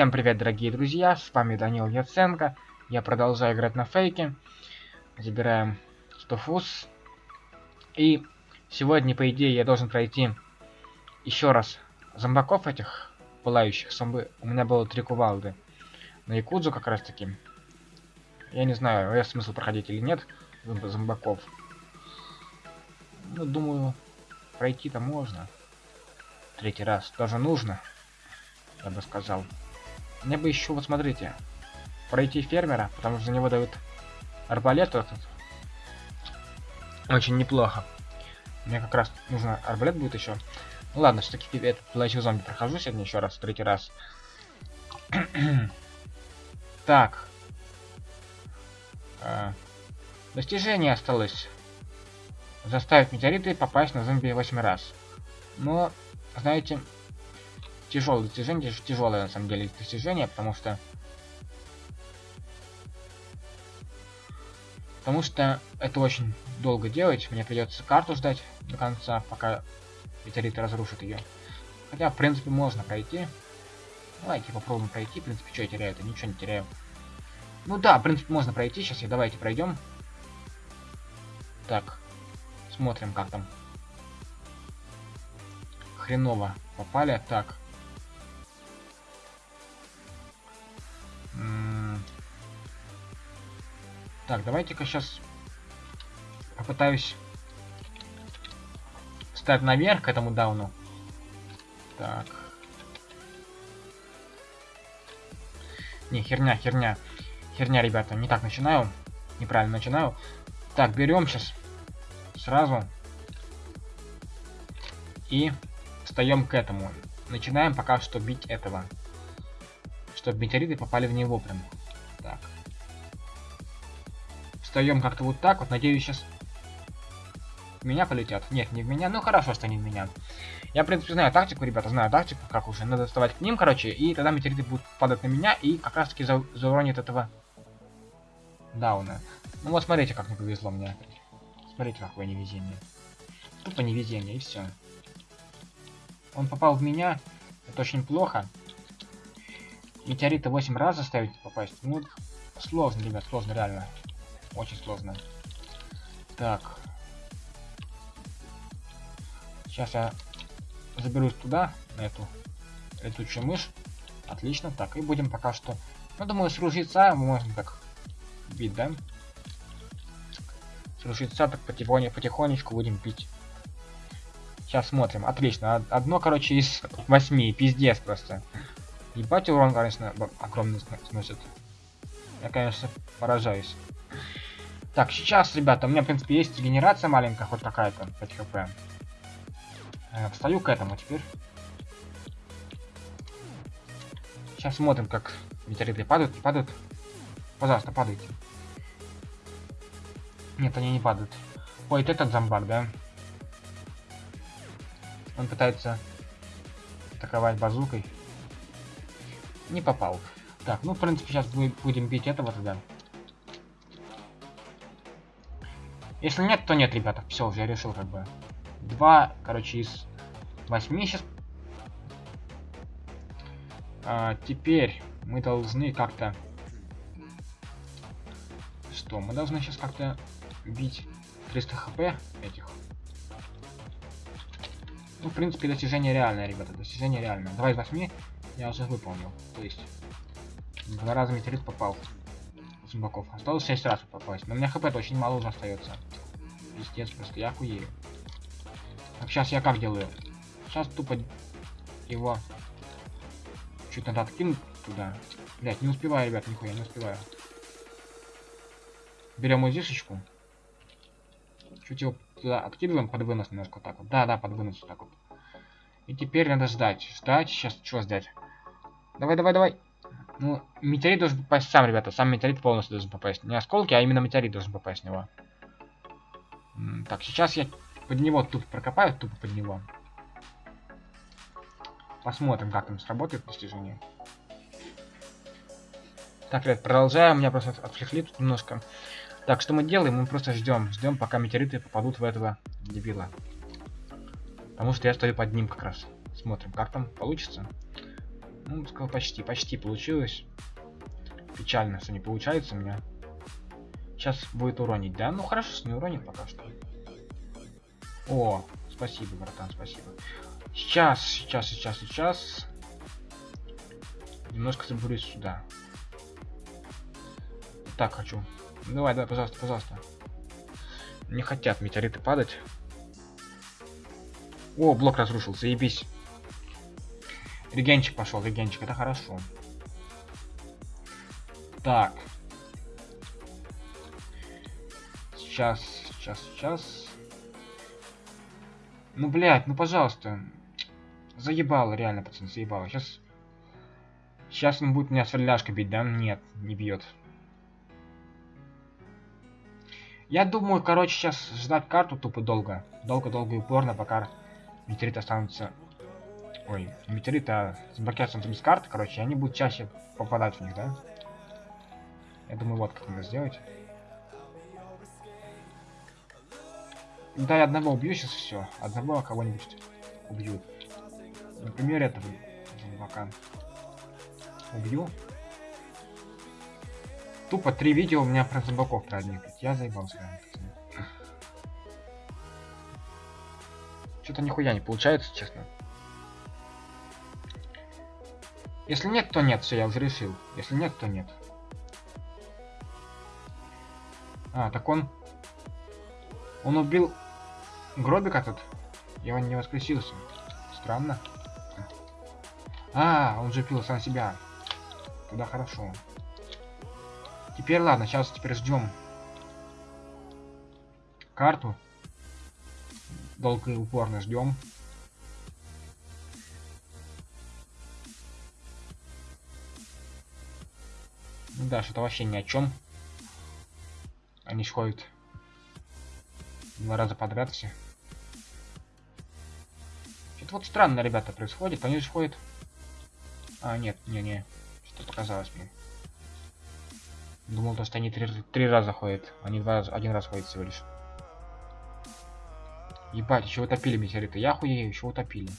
Всем привет, дорогие друзья, с вами Данил Яценко. Я продолжаю играть на фейке. Забираем 100 фуз. И сегодня, по идее, я должен пройти еще раз зомбаков этих пылающих. Зомби... У меня было три кувалды. На Якудзу как раз таки. Я не знаю, есть смысл проходить или нет зомбаков. Ну, думаю, пройти-то можно. Третий раз тоже нужно, я бы сказал. Мне бы еще, вот смотрите, пройти фермера, потому что за него дают арбалет этот. Очень неплохо. Мне как раз нужно арбалет будет еще. Ну ладно, все-таки этот плащу зомби прохожу сегодня еще раз, третий раз. так. А, достижение осталось. Заставить метеориты попасть на зомби 8 раз. Но, знаете, тяжелое достижение, тяжелое на самом деле достижение, потому что потому что это очень долго делать, мне придется карту ждать до конца, пока метеориты разрушат ее. Хотя, в принципе, можно пройти. Давайте попробуем пройти, в принципе, что я теряю-то, ничего не теряю. Ну да, в принципе, можно пройти, сейчас я давайте пройдем. Так, смотрим, как там. Хреново попали, так. Так, давайте-ка сейчас попытаюсь встать наверх к этому дауну. Так. Не, херня, херня. Херня, ребята, не так начинаю. Неправильно начинаю. Так, берем сейчас сразу. И встаем к этому. Начинаем пока что бить этого. Чтобы метеориты попали в него прям. Так встаем как-то вот так вот. Надеюсь, сейчас в меня полетят. Нет, не в меня. Ну хорошо, что не в меня. Я, в принципе, знаю тактику, ребята, знаю тактику, как уже. Надо вставать к ним, короче, и тогда метеориты будут падать на меня, и как раз таки за зауронит этого дауна. Ну вот смотрите, как не повезло мне. Смотрите, какое невезение. Тупо невезение, и все. Он попал в меня. Это очень плохо. Метеориты 8 раз заставить попасть. Ну, сложно, ребят, сложно, реально. Очень сложно. Так. Сейчас я заберусь туда, на эту летучую мышь. Отлично. Так, и будем пока что... Ну, думаю, с ружьеца мы можем так бить, да? С ружьеца так потихонечку, потихонечку будем бить. Сейчас смотрим. Отлично. Одно, короче, из восьми. Пиздец просто. Ебать урон, конечно, огромный сносит. Я, конечно, поражаюсь. Так, сейчас, ребята, у меня, в принципе, есть генерация маленькая, хоть какая-то, 5 хп. Э, встаю к этому теперь. Сейчас смотрим, как метеориты падают, не падают. Пожалуйста, падайте. Нет, они не падают. Ой, это этот зомбак, да? Он пытается атаковать базукой. Не попал. Так, ну, в принципе, сейчас будем бить этого тогда. Если нет, то нет, ребята. Все, уже решил как бы. Два, короче, из восьми сейчас. А, теперь мы должны как-то... Что? Мы должны сейчас как-то бить 300 хп этих. Ну, в принципе, достижение реальное, ребята. Достижение реальное. Два из восьми я уже выполнил. То есть, два раза метеорит попал зомбаков. Осталось 6 раз попасть. Но у меня хп очень мало уже остается. Пиздец, просто я охуею. Так, сейчас я как делаю? Сейчас тупо его чуть надо откинуть туда. Блять, не успеваю, ребят, нихуя, не успеваю. Берем узишечку. Чуть его туда откидываем под вынос немножко так вот. Да, да, под вынос так вот. И теперь надо ждать. Ждать, сейчас что ждать? Давай, давай, давай. Ну, метеорит должен попасть сам, ребята. Сам метеорит полностью должен попасть. Не осколки, а именно метеорит должен попасть в него. Так, сейчас я под него тупо прокопаю, тупо под него. Посмотрим, как там сработает достижение. Так, ребят, продолжаем. Меня просто отвлекли тут немножко. Так, что мы делаем? Мы просто ждем. Ждем, пока метеориты попадут в этого дебила. Потому что я стою под ним как раз. Смотрим, как там получится. Ну, сказал, почти, почти получилось. Печально, что не получается у меня. Сейчас будет уронить, да? Ну хорошо, что не уронит пока что. О, спасибо, братан, спасибо. Сейчас, сейчас, сейчас, сейчас. Немножко забурюсь сюда. Так хочу. Давай, давай, пожалуйста, пожалуйста. Не хотят метеориты падать. О, блок разрушился, ебись. Регенчик пошел, регенчик, это хорошо. Так. Сейчас, сейчас, сейчас. Ну, блядь, ну, пожалуйста. Заебало, реально, пацан, заебало. Сейчас... Сейчас он будет меня сверляшкой бить, да? Нет, не бьет. Я думаю, короче, сейчас ждать карту тупо долго. Долго-долго и упорно, пока метеорит останутся... Ой, метеорит, а заблокируются без карты, короче, они будут чаще попадать в них, да? Я думаю, вот как надо сделать. Да, я одного убью сейчас все. Одного кого-нибудь убью. Например, этого зомбака. Убью. Тупо три видео у меня про зомбаков про одних. Я заебался. Что-то нихуя не получается, честно. Если нет, то нет, все, я уже решил. Если нет, то нет. А, так он... Он убил гробик этот. И он не воскресился. Странно. А, он же пил сам себя. Туда хорошо. Теперь ладно, сейчас теперь ждем карту. Долго и упорно ждем. Ну да, что-то вообще ни о чем. Они ходят два раза подряд все. Что-то вот странно, ребята, происходит. Они же ходят... А, нет, не-не. Что показалось мне. Думал, то, что они три, три раза ходят. Они два один раз ходят всего лишь. Ебать, еще утопили метеориты. Я хуею, еще утопили.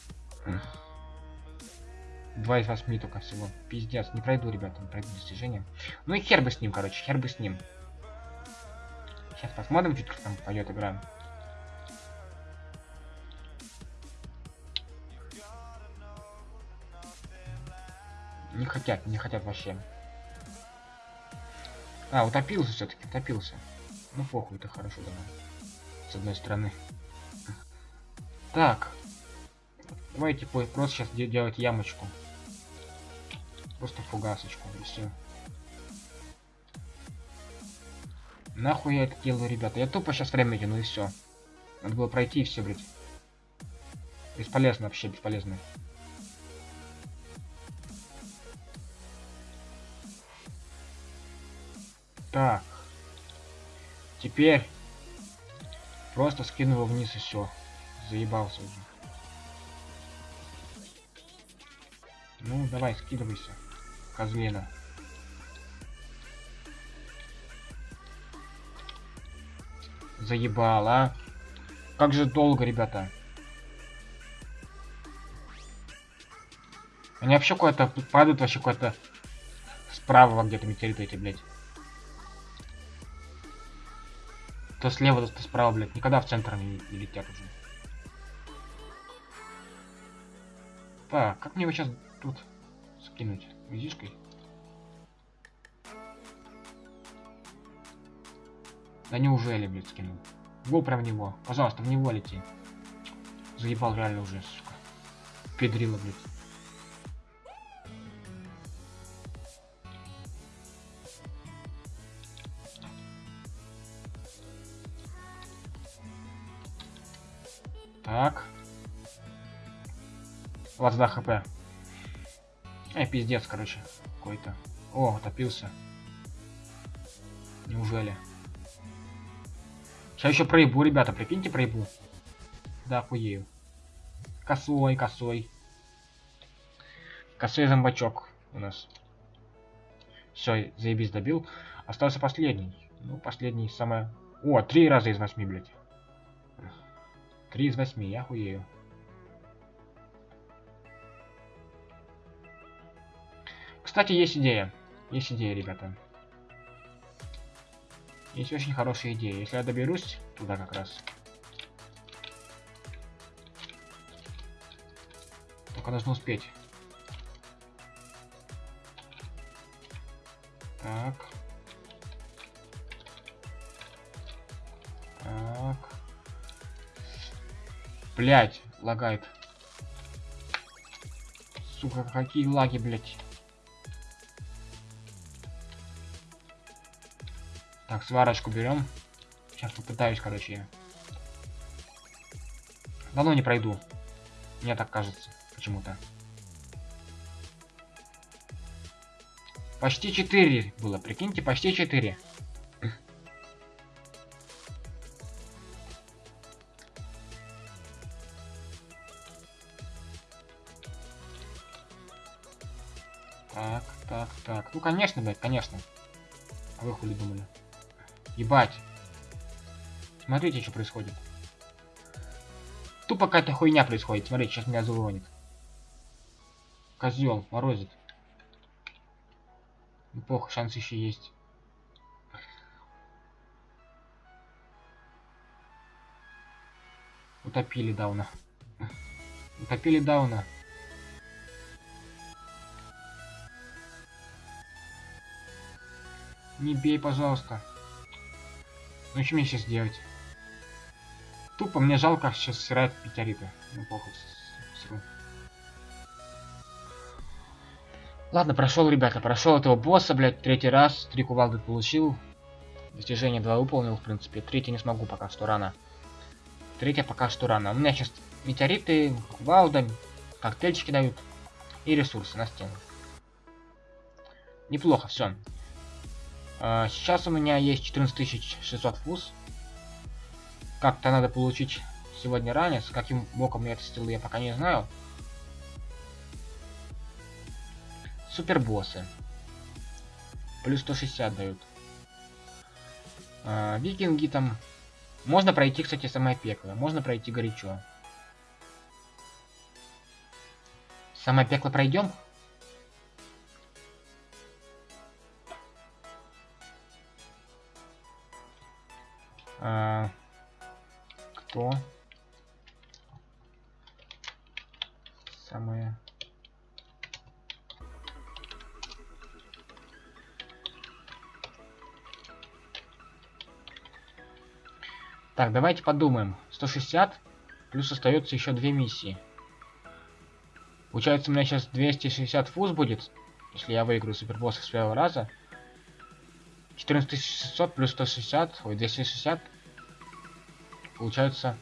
Два из восьми только всего. Пиздец, не пройду, ребята, не пройду достижения. Ну и хер бы с ним, короче, хер бы с ним. Сейчас посмотрим, чуть там пойдет игра. Не хотят, не хотят вообще. А, утопился все-таки, утопился. Ну похуй, это хорошо давай. С одной стороны. Так. Давайте просто сейчас делать ямочку. Просто фугасочку и все. Нахуй я это делаю, ребята? Я тупо сейчас время тяну и все. Надо было пройти и все, блядь. Бесполезно вообще, бесполезно. Так. Теперь просто скину его вниз и все. Заебался уже. Ну, давай, скидывайся. Козлина. Заебал, а? Как же долго, ребята. Они вообще куда-то падают, вообще куда-то справа где-то метеориты эти, блядь. То слева, то справа, блядь. Никогда в центр не, не летят уже. Так, как мне его сейчас тут скинуть? Визишкой? Да неужели, блядь, скинул? Гол прям в него. Пожалуйста, в него лети. Заебал реально уже, сука. Педрила, блядь. Так. 22 хп. Эй, пиздец, короче. Какой-то. О, топился. Неужели? Сейчас еще проебу, ребята, прикиньте, проебу. Да, охуею. Косой, косой. Косой зомбачок у нас. Все, заебись, добил. Остался последний. Ну, последний самое... О, три раза из восьми, блядь. Три из восьми, я хуею. Кстати, есть идея. Есть идея, ребята. Есть очень хорошая идея. Если я доберусь туда как раз. Только должен успеть. Так. Так. Блять, лагает. Сука, какие лаги, блять. Так, сварочку берем. Сейчас попытаюсь, короче. Давно не пройду. Мне так кажется, почему-то. Почти 4 было, прикиньте, почти 4. Так, так, так. Ну, конечно, блядь, конечно. А вы хули думали? Ебать. Смотрите, что происходит. Тупо какая-то хуйня происходит. Смотрите, сейчас меня зауронит. Козел, морозит. Неплохо, шанс еще есть. Утопили Дауна. Утопили Дауна. Не бей, пожалуйста. Ну что мне сейчас делать? Тупо мне жалко сейчас сырать пятериты. Ну похуй. Сру. Ладно, прошел, ребята, прошел этого босса, блядь, третий раз. Три кувалды получил. Достижение 2 выполнил, в принципе. Третий не смогу пока что рано. Третья пока что рано. У меня сейчас метеориты, кувалда, коктейльчики дают. И ресурсы на стену. Неплохо, все. Uh, сейчас у меня есть 14600 фуз. Как-то надо получить сегодня ранец. Каким боком я это сделал, я пока не знаю. Супербоссы. Плюс 160 дают. Uh, викинги там. Можно пройти, кстати, самое пекло. Можно пройти горячо. Самое пекло пройдем? А, кто? Самое... Так, давайте подумаем. 160 плюс остается еще две миссии. Получается, у меня сейчас 260 фуз будет, если я выиграю супербосса с первого раза. 14600 плюс 160, ой, 260. Получается,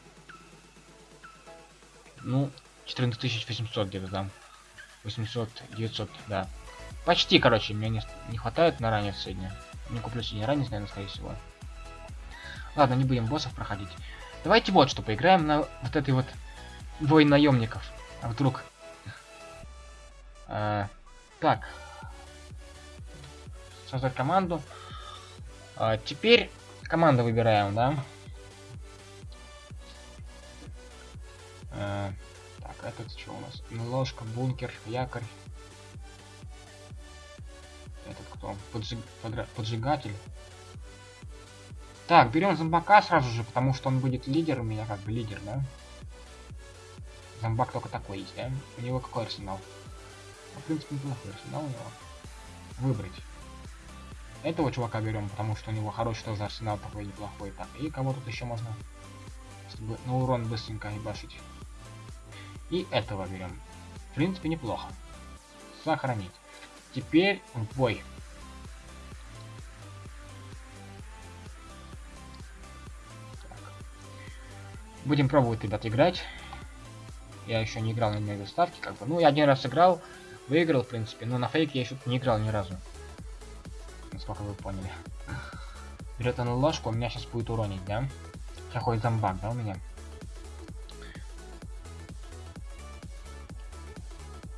ну, 14800 где-то, да. 800, 900, да. Почти, короче, мне не, не хватает на ранец сегодня. Не куплю сегодня ранец, наверное, скорее всего. Ладно, не будем боссов проходить. Давайте вот что, поиграем на вот этой вот бой наемников. А вдруг... А, так. Создать команду. А, теперь команду выбираем, да? А, так, этот что у нас? Ложка, бункер, якорь. Этот кто? Поджиг... Подра... Поджигатель. Так, берем зомбака сразу же, потому что он будет лидер у меня, как бы лидер, да? Зомбак только такой есть, да? У него какой арсенал? Ну, в принципе, неплохой арсенал у него. Выбрать. Этого чувака берем, потому что у него хороший тоже арсенал такой неплохой. Так, и кого тут еще можно, чтобы на урон быстренько ебашить. И этого берем. В принципе, неплохо. Сохранить. Теперь в бой. Так. Будем пробовать, ребят, играть. Я еще не играл на мега ставке, как бы. Ну, я один раз играл, выиграл, в принципе, но на фейк я еще не играл ни разу насколько вы поняли. Берет она ложку, у меня сейчас будет уронить, да? Ходит зомбак, да, у меня?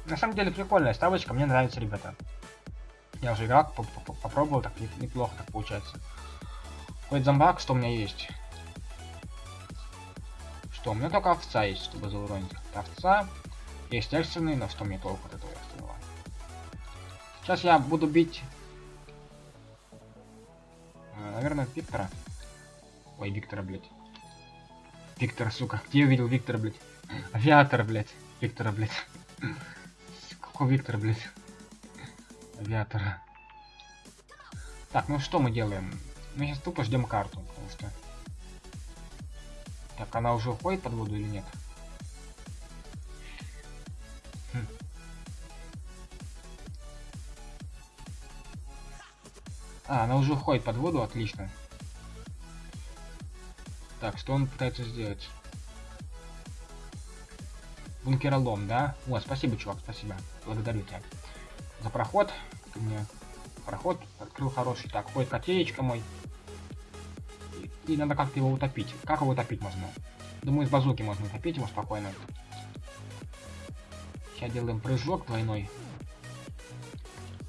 На самом деле прикольная ставочка, мне нравится, ребята. Я уже играл, попробовал, так неплохо так получается. Ходит зомбак, что у меня есть? Что? У меня только овца есть, чтобы зауронить. Овца. Есть экстренный, но что мне толку от этого экстренного? Сейчас я буду бить... э, Наверное, Виктора. Ой, Виктора, блядь. Виктор, сука. Где я увидел Виктора, блядь? Авиатор, блядь. Виктора, блядь. Какого Виктора, блядь? Авиатора. Так, ну что мы делаем? Мы сейчас тупо ждем карту, потому что... Так, она уже уходит под воду или нет? Хм. А, она уже уходит под воду, отлично. Так, что он пытается сделать? Бункеролом, да? О, спасибо, чувак, спасибо. Благодарю тебя. За проход. Ты мне проход открыл хороший. Так, ходит котеечка мой. И, и надо как-то его утопить. Как его утопить можно? Думаю, с базуки можно утопить его спокойно. Сейчас делаем прыжок двойной.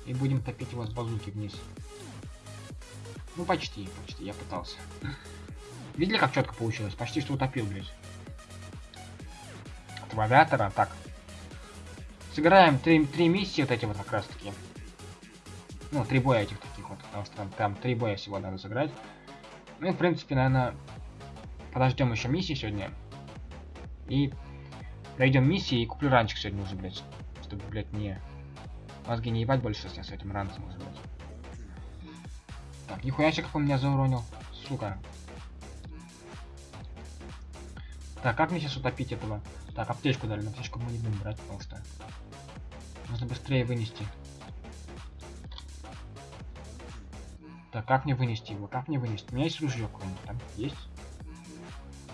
И будем топить его с базуки вниз. Ну, почти, почти, я пытался. Видели, как четко получилось? Почти что утопил, блядь. Этого авиатора. Так. Сыграем три, три миссии вот эти вот как раз таки. Ну, три боя этих таких вот. Потому что там, там три боя всего надо сыграть. Ну и, в принципе, наверное, подождем еще миссии сегодня. И пройдем миссии и куплю ранчик сегодня уже, блядь. Чтобы, блядь, не... Мозги не ебать больше с этим ранцем уже, блядь. Так, нихуя себе, как он меня зауронил. Сука. Так, как мне сейчас утопить этого? Так, аптечку дали, но аптечку мы не будем брать, потому что нужно быстрее вынести. Так, как мне вынести его? Как мне вынести? У меня есть ружье какое-нибудь там? Есть?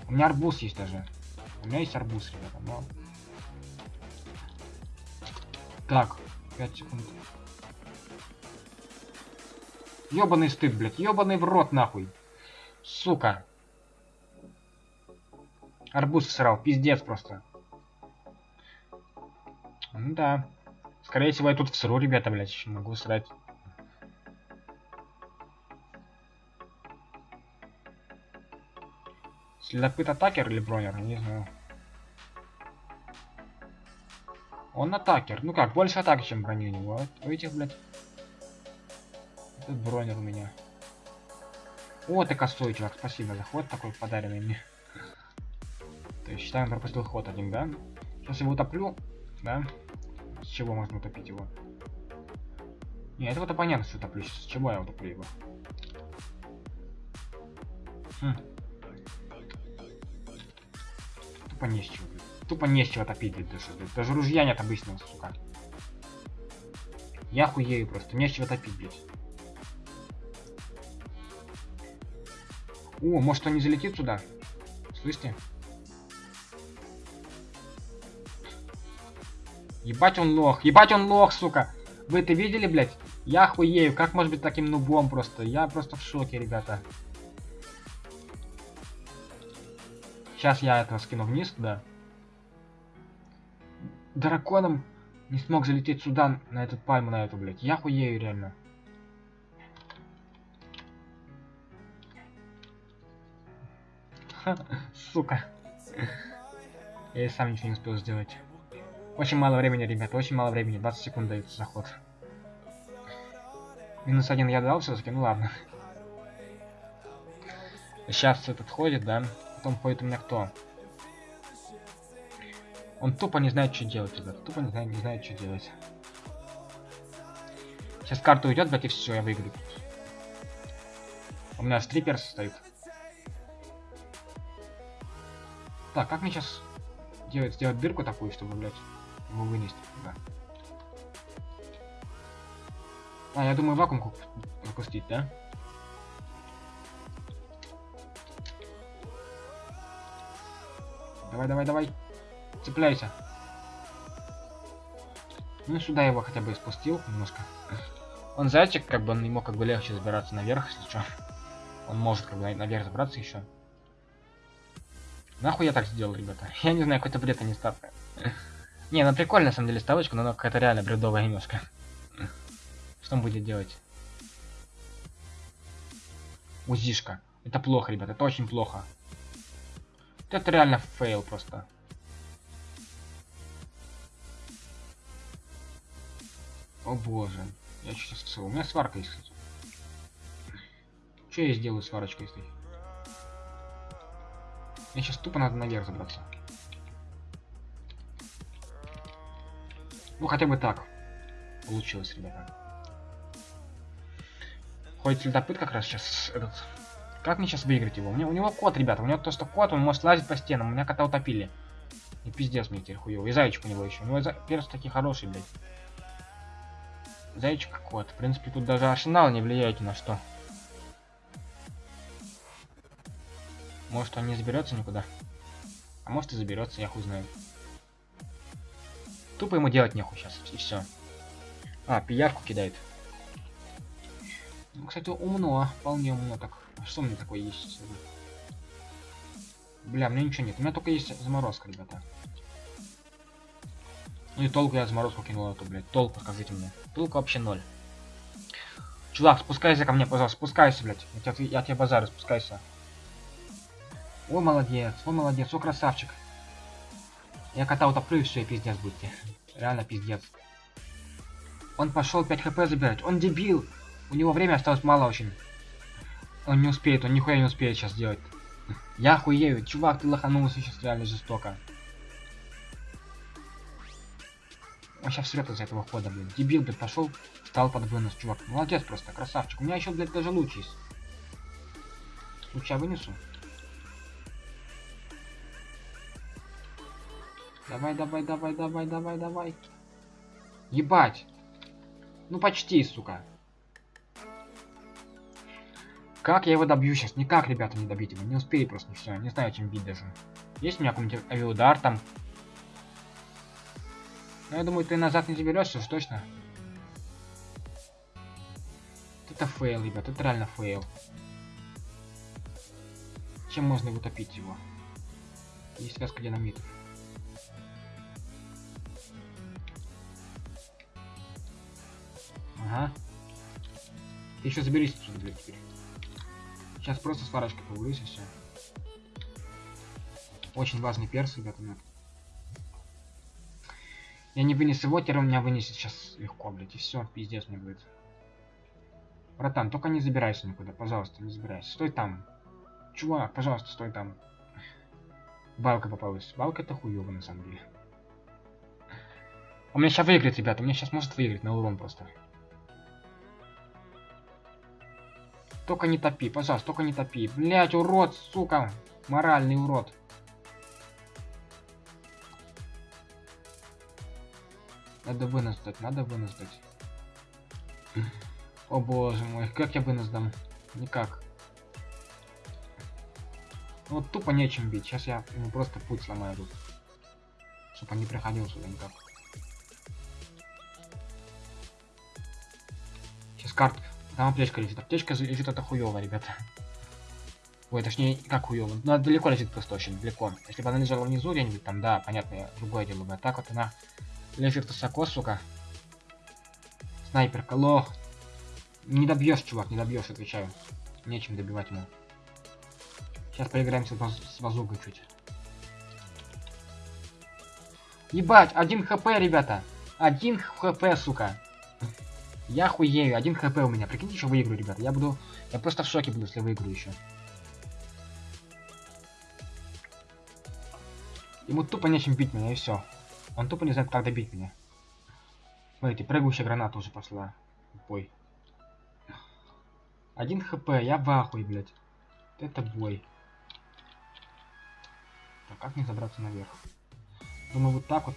У меня арбуз есть даже. У меня есть арбуз, ребята, но... Так, 5 секунд. Ёбаный стыд, блядь. Ёбаный в рот, нахуй. Сука. Арбуз всрал. Пиздец просто. Ну да. Скорее всего, я тут всру, ребята, блядь. Еще могу срать. Следопыт атакер или бронер? Не знаю. Он атакер. Ну как, больше атаки, чем брони у него. У этих, блядь. Этот бронер у меня. О, ты косой, чувак. Спасибо за ход такой подаренный мне. То есть считаем, пропустил ход один, да? Сейчас его утоплю, да? С чего можно утопить его? Не, этого-то понятно, что утоплю. С чего я утоплю его? Хм. Тупо не с чего, блядь. Тупо не с чего топить, блядь, даже, блядь. Даже ружья нет обычного, сука. Я хуею просто, не с чего топить, блядь. О, может он не залетит сюда? Слышите? Ебать он лох, ебать он лох, сука. Вы это видели, блядь? Я хуею, как может быть таким нубом просто? Я просто в шоке, ребята. Сейчас я этого скину вниз туда. Драконом не смог залететь сюда, на эту пальму, на эту, блядь. Я хуею, реально. Сука. Я сам ничего не успел сделать. Очень мало времени, ребят, очень мало времени. 20 секунд дается заход. Минус один я дал все-таки, ну ладно. Сейчас этот ходит, да? Потом ходит у меня кто? Он тупо не знает, что делать, ребят. Тупо не знает, не знает, что делать. Сейчас карта уйдет, блядь, и все, я выиграю. У меня стриперс стоит. Так, как мне сейчас делать, сделать дырку такую, чтобы, блядь, его вынести туда? А, я думаю, вакуум запустить, да? Давай, давай, давай. Цепляйся. Ну, сюда его хотя бы спустил немножко. Он зайчик, как бы он ему как бы легче забираться наверх, если что. Он может как бы наверх забраться еще. Нахуй я так сделал, ребята? Я не знаю, какой-то бред, а не. Не, ну прикольно на самом деле ставочка, но она какая-то реально бредовая немножко. Что он будет делать? Узишка. Это плохо, ребята, это очень плохо. Это реально фейл просто. О боже. Я сейчас... У меня сварка есть. Что я сделаю сварочкой, если... Мне сейчас тупо надо наверх забраться. Ну, хотя бы так. Получилось, ребята. Ходит следопыт как раз сейчас этот... Как мне сейчас выиграть его? У него, у него кот, ребята. У него то, что кот, он может лазить по стенам. У меня кота утопили. И пиздец мне теперь хуёво. И зайчик у него еще. У него за... перс такие хорошие, блядь. Зайчик кот. В принципе, тут даже арсенал не влияет ни на что. Может он не заберется никуда. А может и заберется, я хуй знаю. Тупо ему делать нехуй сейчас, и все. А, пиявку кидает. Ну, кстати, умно, вполне умно так. А что у меня такое есть? Бля, мне ничего нет. У меня только есть заморозка, ребята. Ну и толку я заморозку кинул эту, блядь. Толку, скажите мне. Толку вообще ноль. Чувак, спускайся ко мне, пожалуйста. Спускайся, блядь. Я, тебе, я тебе базарю, спускайся. О, молодец, о, молодец, о, красавчик. Я кота утоплю и все, и пиздец будете. Реально пиздец. Он пошел 5 хп забирать. Он дебил. У него время осталось мало очень. Он не успеет, он нихуя не успеет сейчас сделать. Я хуею. Чувак, ты лоханулся сейчас реально жестоко. Он сейчас срет из этого хода, блин. Дебил, блядь, пошел, стал под вынос, чувак. Молодец просто, красавчик. У меня еще, блядь, даже луч есть. Луча вынесу. Давай, давай, давай, давай, давай, давай. Ебать. Ну почти, сука. Как я его добью сейчас? Никак, ребята, не добить его. Не успею просто, все. Не знаю, чем бить даже. Есть у меня какой-нибудь авиаудар там? Ну, я думаю, ты назад не заберешься уж точно. Это фейл, ребят. Это реально фейл. Чем можно утопить его? Есть связка динамитов. Ага. Ты еще заберись отсюда, блядь, теперь. Сейчас просто сварочкой повылюсь и все. Очень важный перс, ребята, нет. Я не вынес его, теперь он меня вынесет сейчас легко, блядь, и все, пиздец мне будет. Братан, только не забирайся никуда, пожалуйста, не забирайся. Стой там. Чувак, пожалуйста, стой там. Балка попалась. Балка это хуёво на самом деле. Он меня сейчас выиграет, ребята. Он меня сейчас может выиграть на урон просто. Только не топи, пожалуйста, только не топи. Блять, урод, сука. Моральный урод. Надо вынос надо вынос. О боже мой, как я вынос? Никак. Ну, вот тупо нечем бить. Сейчас я ему просто путь сломаю тут. Чтобы он не приходил сюда никак. Сейчас карт там аптечка лежит. Аптечка лежит это хуево, ребята. Ой, точнее, как хуево. Ну, далеко лежит просто очень, далеко. Если бы она лежала внизу где-нибудь там, да, понятно, другое дело бы. А так вот она лежит высоко, сука. Снайперка, лох. Не добьешь, чувак, не добьешь, отвечаю. Нечем добивать ему. Сейчас поиграемся с базукой чуть. Ебать, один хп, ребята. Один хп, сука. Я хуею, один хп у меня. Прикиньте, что выиграю, ребята. Я буду... Я просто в шоке буду, если выиграю еще. Ему тупо нечем бить меня, и все. Он тупо не знает, как добить меня. Смотрите, прыгающая граната уже пошла. Бой. Один хп, я в ахуе, блядь. Это бой. Так, как мне забраться наверх? Думаю, вот так вот.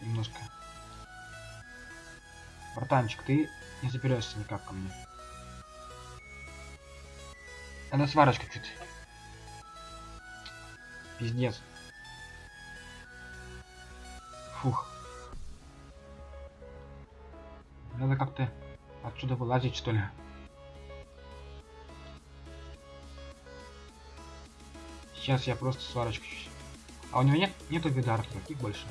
Немножко Братанчик, ты не заберешься никак ко мне. Она сварочка чуть. Пиздец. Фух. Надо как-то отсюда вылазить, что ли. Сейчас я просто сварочку чуть. А у него нет нету видаров таких больше.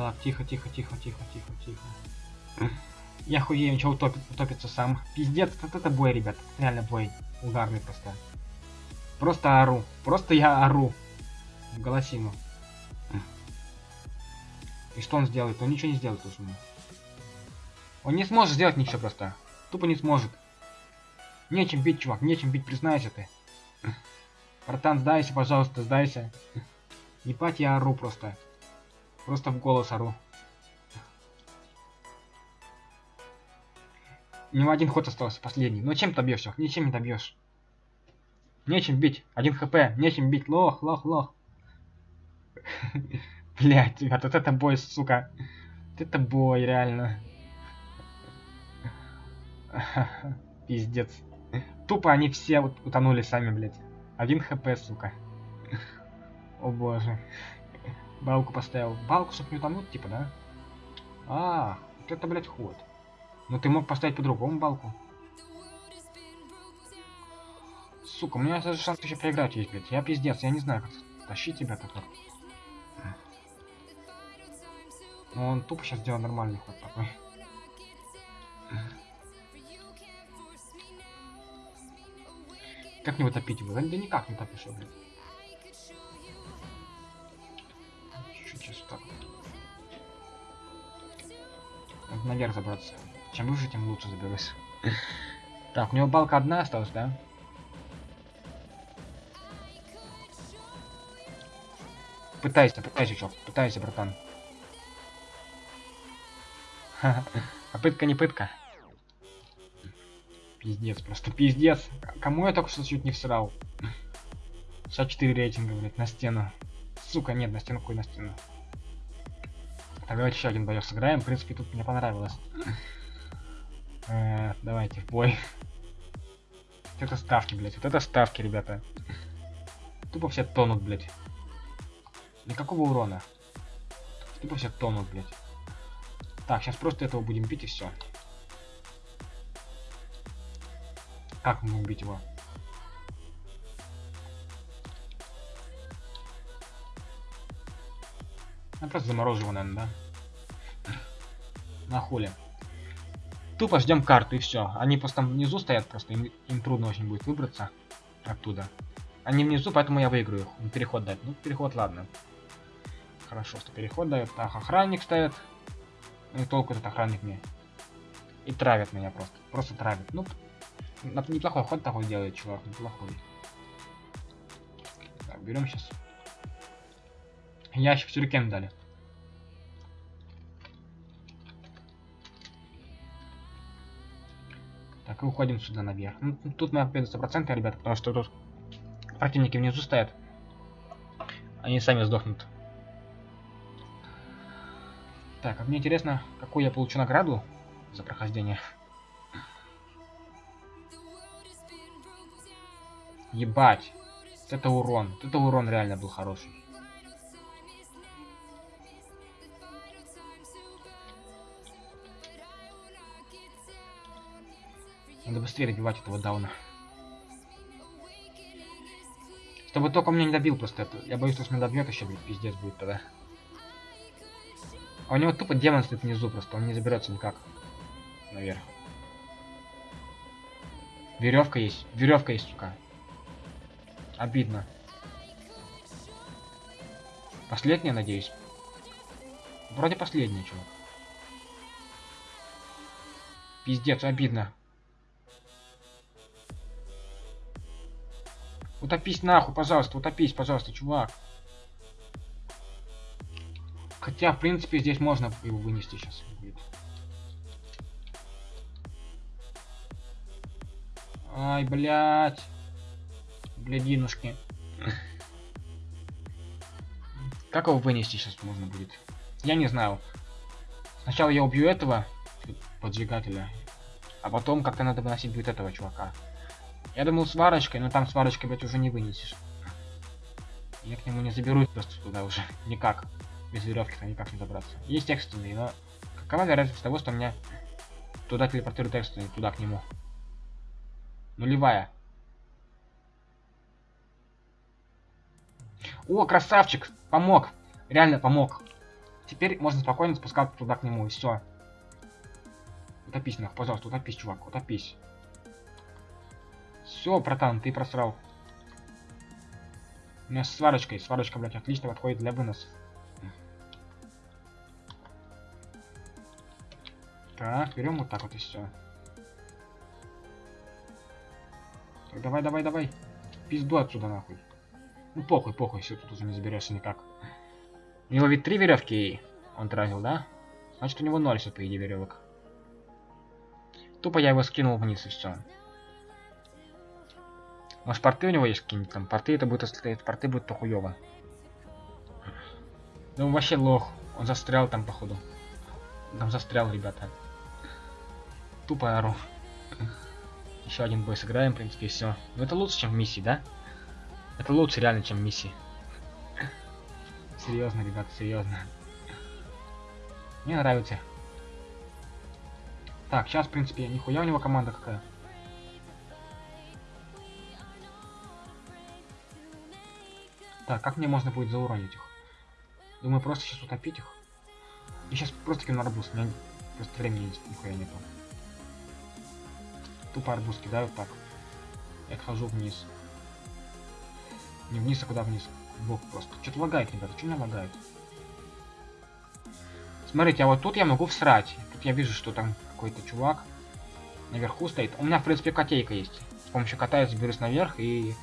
Так, тихо, тихо, тихо, тихо, тихо, тихо. Я хуею, ничего утопит, утопится сам. Пиздец, вот это бой, ребят. Реально бой. Угарный просто. Просто ору. Просто я ору. В голосину. И что он сделает? Он ничего не сделает уже. Он не сможет сделать ничего просто. Тупо не сможет. Нечем бить, чувак, нечем бить, признайся ты. Братан, сдайся, пожалуйста, сдайся. Не пать, я ору просто. Просто в голос ору. У него один ход остался, последний. Ну чем добьешь, чувак? Ничем не добьешь. Нечем бить. Один хп. Нечем бить. Лох, лох, лох. Блять, ребят, вот это бой, сука. Вот это бой, реально. Пиздец. Тупо они все утонули сами, блядь. Один хп, сука. О боже. Балку поставил. Балку, чтобы не утонуть, типа, да? А, вот это, блядь, ход. Ну ты мог поставить по-другому балку. Сука, у меня даже шанс еще проиграть есть, блядь. Я пиздец, я не знаю, как тащить тебя так вот. Ну он тупо сейчас сделал нормальный ход такой. Как не утопить его? Да, никак не утопишь его, блядь. Наверх забраться. Чем выше, тем лучше заберусь. Так, у него балка одна осталась, да? Пытайся, пытайся, чё, пытайся, братан. А пытка не пытка. Пиздец, просто пиздец. Кому я только что чуть не всрал? 64 рейтинга, блядь, на стену. Сука, нет, на стену какой на стену. Так, давайте еще один боёк сыграем. В принципе, тут мне понравилось. Э, давайте в бой. Вот это ставки, блядь. Вот это ставки, ребята. Тупо все тонут, блядь. Никакого урона. Тупо все тонут, блядь. Так, сейчас просто этого будем бить и все. Как мы будем бить его? Я просто заморожу его, наверное, да? На хули. Тупо ждем карту и все. Они просто там внизу стоят, просто им, им трудно очень будет выбраться оттуда. Они внизу, поэтому я выиграю их. Переход дать. Ну, переход, ладно. Хорошо, что переход дает. Так, охранник ставит. Ну и толку этот охранник мне. И травят меня просто. Просто травят. Ну, неплохой ход такой делает, чувак. Неплохой. Так, берем сейчас. Ящик сюрикен дали. Так, и уходим сюда наверх. Ну, тут мы победа 100%, ребята, потому что тут противники внизу стоят. Они сами сдохнут. Так, а мне интересно, какую я получу награду за прохождение. Ебать. Это урон. Это урон реально был хороший. Надо быстрее добивать этого дауна. Чтобы только меня не добил просто. Я боюсь, что меня добьет еще, блин, пиздец будет тогда. А у него тупо демон стоит внизу просто, он не заберется никак. Наверх. Веревка есть. Веревка есть, сука. Обидно. Последняя, надеюсь. Вроде последняя, чувак. Пиздец, обидно. Утопись нахуй, пожалуйста, утопись, пожалуйста, чувак. Хотя, в принципе, здесь можно его вынести сейчас. Ай, блядь. Блядинушки. Как его вынести сейчас можно будет? Я не знаю. Сначала я убью этого поджигателя, а потом как-то надо выносить будет этого чувака. Я думал сварочкой, но там сварочкой, блядь, уже не вынесешь. Я к нему не заберусь просто туда уже. Никак. Без веревки-то никак не добраться. Есть экстренный, но какова вероятность того, что меня туда телепортирует экстренный, туда к нему? Нулевая. О, красавчик! Помог! Реально помог. Теперь можно спокойно спускаться туда к нему, и все. Утопись, нах, пожалуйста, утопись, чувак, утопись. Все, братан, ты просрал. У меня с сварочкой. Сварочка, блядь, отлично подходит для выносов. Так, берем вот так вот и все. Так, давай, давай, давай. Пизду отсюда нахуй. Ну похуй, похуй, все тут уже не заберешься никак. У него ведь три веревки он тратил, да? Значит у него ноль все по идее веревок. Тупо я его скинул вниз и все. Может порты у него есть какие-нибудь там? Порты это будет, если порты будет то хуёво. Он вообще лох. Он застрял там походу. Там застрял, ребята. Тупо ору. Еще один бой сыграем, в принципе, и все. Но это лучше, чем в миссии, да? Это лучше реально, чем в миссии. Серьезно, ребята, серьезно. Мне нравится. Так, сейчас, в принципе, нихуя у него команда какая. Так, как мне можно будет зауронить их? Думаю, просто сейчас утопить их. Я сейчас просто кину арбуз, у меня просто времени нихуя нету. Тупо арбуз кидаю так. Я хожу вниз. Не вниз, а куда вниз? В бок просто. Что-то лагает, ребята, что меня лагает? Смотрите, а вот тут я могу всрать. Тут я вижу, что там какой-то чувак наверху стоит. У меня, в принципе, котейка есть. С помощью кота я заберусь наверх и...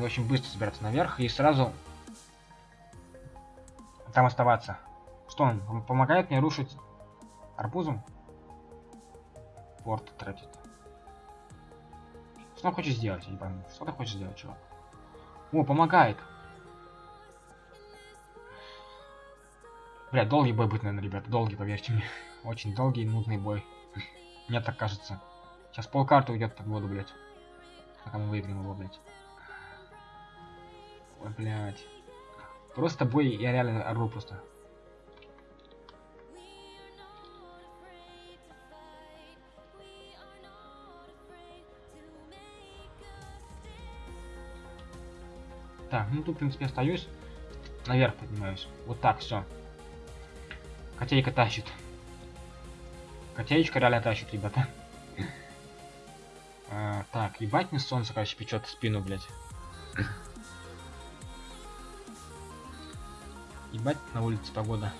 Очень быстро забираться наверх и сразу там оставаться. Что он помогает мне рушить арбузом? Порт тратит. Что он хочет сделать? Я не пойму. Что ты хочешь сделать, чувак? О, помогает. Бля, долгий бой будет, наверное, ребята. Долгий, поверьте мне. Очень долгий и нудный бой. Мне так кажется. Сейчас полкарты уйдет под воду, блядь. Пока мы выиграем его, блядь. Ой, блядь. Просто бой, я реально ору просто. Так, ну тут, в принципе, остаюсь. Наверх поднимаюсь. Вот так, все. Котейка тащит. Котеечка реально тащит, ребята. А, так, ебать мне солнце, короче, печет спину, блядь. Ебать на улице погода.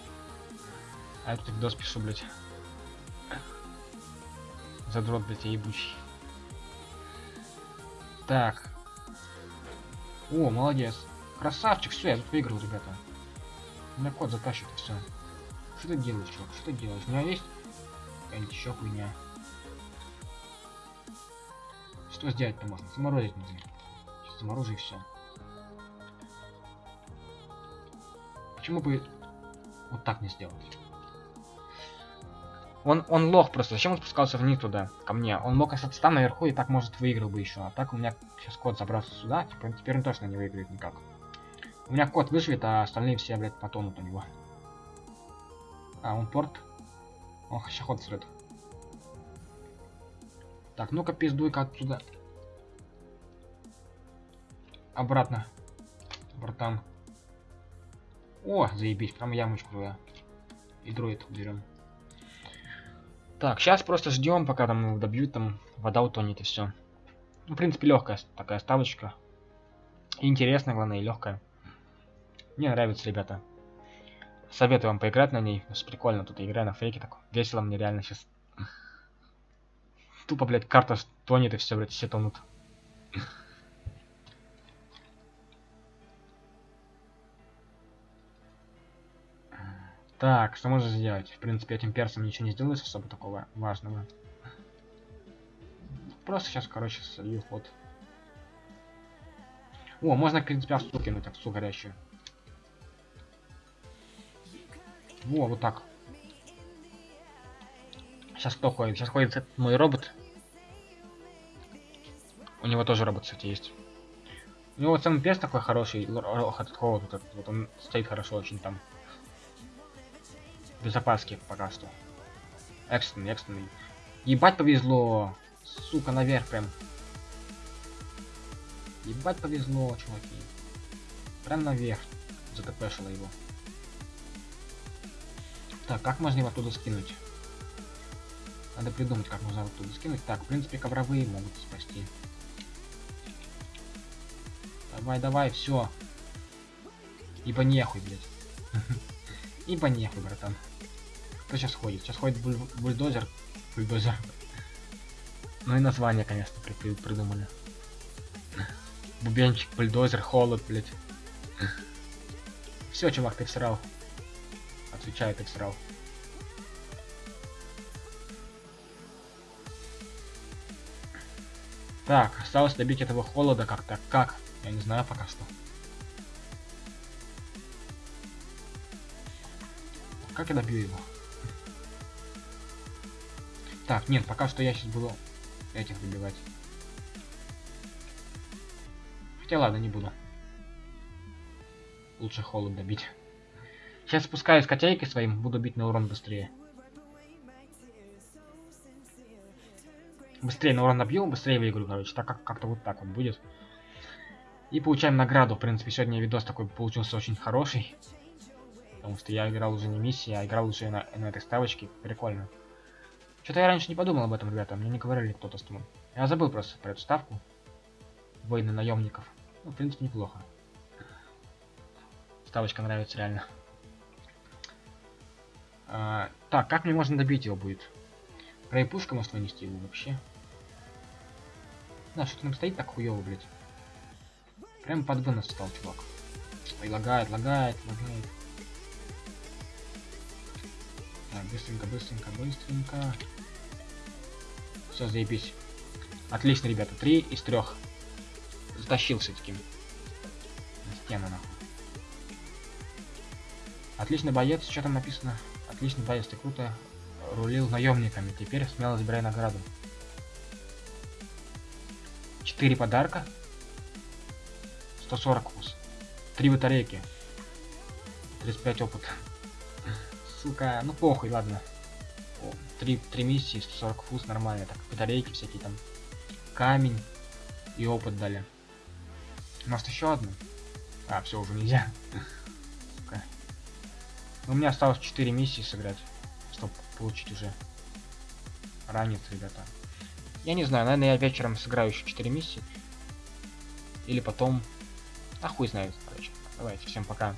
А я тут видос пишу, блядь. Задрот, блядь, я ебучий. Так. О, молодец. Красавчик, все, я тут выиграл, ребята. У затащит и все. Что ты делаешь, чувак? Что ты делаешь? У меня есть какая-нибудь еще хуйня. Что сделать-то можно? Заморозить нужно. Заморожу и все. Почему бы вот так не сделать? Он, он лох просто. Зачем он спускался вниз туда, ко мне? Он мог остаться там наверху и так, может, выиграл бы еще. А так у меня сейчас кот забрался сюда. Типа, теперь он точно не выиграет никак. У меня кот выживет, а остальные все, блядь, потонут у него. А, он порт. Он ход срет. Так, ну-ка пиздуй-ка отсюда. Обратно. Братан. О, заебись, прям ямочку я. И дроид берем. Так, сейчас просто ждем, пока там добьют, там вода утонет и все. Ну, в принципе, легкая такая ставочка. интересная, главное, и легкая. Мне нравится, ребята. Советую вам поиграть на ней. Прикольно, тут игра на фейке так. Весело мне реально сейчас. Тупо, блядь, карта тонет и все, блядь, все тонут. Так, что можно сделать? В принципе, этим персом ничего не сделаешь особо такого важного. Просто сейчас, короче, солью ход. О, можно, в принципе, овцу кинуть, овцу горящую. Во, вот так. Сейчас кто ходит? Сейчас ходит этот мой робот. У него тоже робот, кстати, есть. У него вот самый перс такой хороший, холод, вот, этот, вот он стоит хорошо очень там безопаске пока что. Экстренный, экстренный. Ебать повезло. Сука, наверх прям. Ебать повезло, чуваки. Прям наверх. Затпшило его. Так, как можно его оттуда скинуть? Надо придумать, как можно оттуда скинуть. Так, в принципе, ковровые могут спасти. Давай, давай, все. Ибо нехуй, блядь. Ибо нехуй, братан. Кто сейчас ходит? Сейчас ходит буль бульдозер. Бульдозер. Ну и название, конечно, при при придумали. Бубенчик, бульдозер, холод, блять. Все, чувак, ты всрал. Отвечаю, ты всрал. Так, осталось добить этого холода как-то. Как? Я не знаю пока что. Как я добью его? Так, нет, пока что я сейчас буду этих добивать. Хотя ладно, не буду. Лучше холод добить. Сейчас спускаюсь котейкой своим, буду бить на урон быстрее. Быстрее на урон набью, быстрее выиграю, короче. Так как как-то вот так вот будет. И получаем награду. В принципе, сегодня видос такой получился очень хороший. Потому что я играл уже не миссии, а играл уже на, на этой ставочке. Прикольно. Что-то я раньше не подумал об этом, ребята. Мне не говорили кто-то с тобой. Я забыл просто про эту ставку. Войны наемников. Ну, в принципе, неплохо. Ставочка нравится реально. А, так, как мне можно добить его будет? Крайпушка может вынести его вообще. Да, что-то нам стоит так хуёво, блядь. Прям под вынос стал, чувак. Ой, лагает, лагает, лагает. Так, быстренько, быстренько, быстренько. Все, заебись. Отлично, ребята. Три из трех. Затащил все-таки. На стену, нахуй. Отличный боец, что там написано? Отличный боец, ты круто рулил наемниками. Теперь смело забирай награду. Четыре подарка. 140 вкус. Три батарейки. 35 опыта. Сука, ну похуй, ладно. О, три, три миссии, 140 фуз, нормально. Так, батарейки всякие там. Камень и опыт дали. Может еще одну? А, все, уже нельзя. Сука. У меня осталось 4 миссии сыграть, чтобы получить уже ранец, ребята. Я не знаю, наверное, я вечером сыграю еще 4 миссии. Или потом а хуй знает, короче. Давайте, всем пока.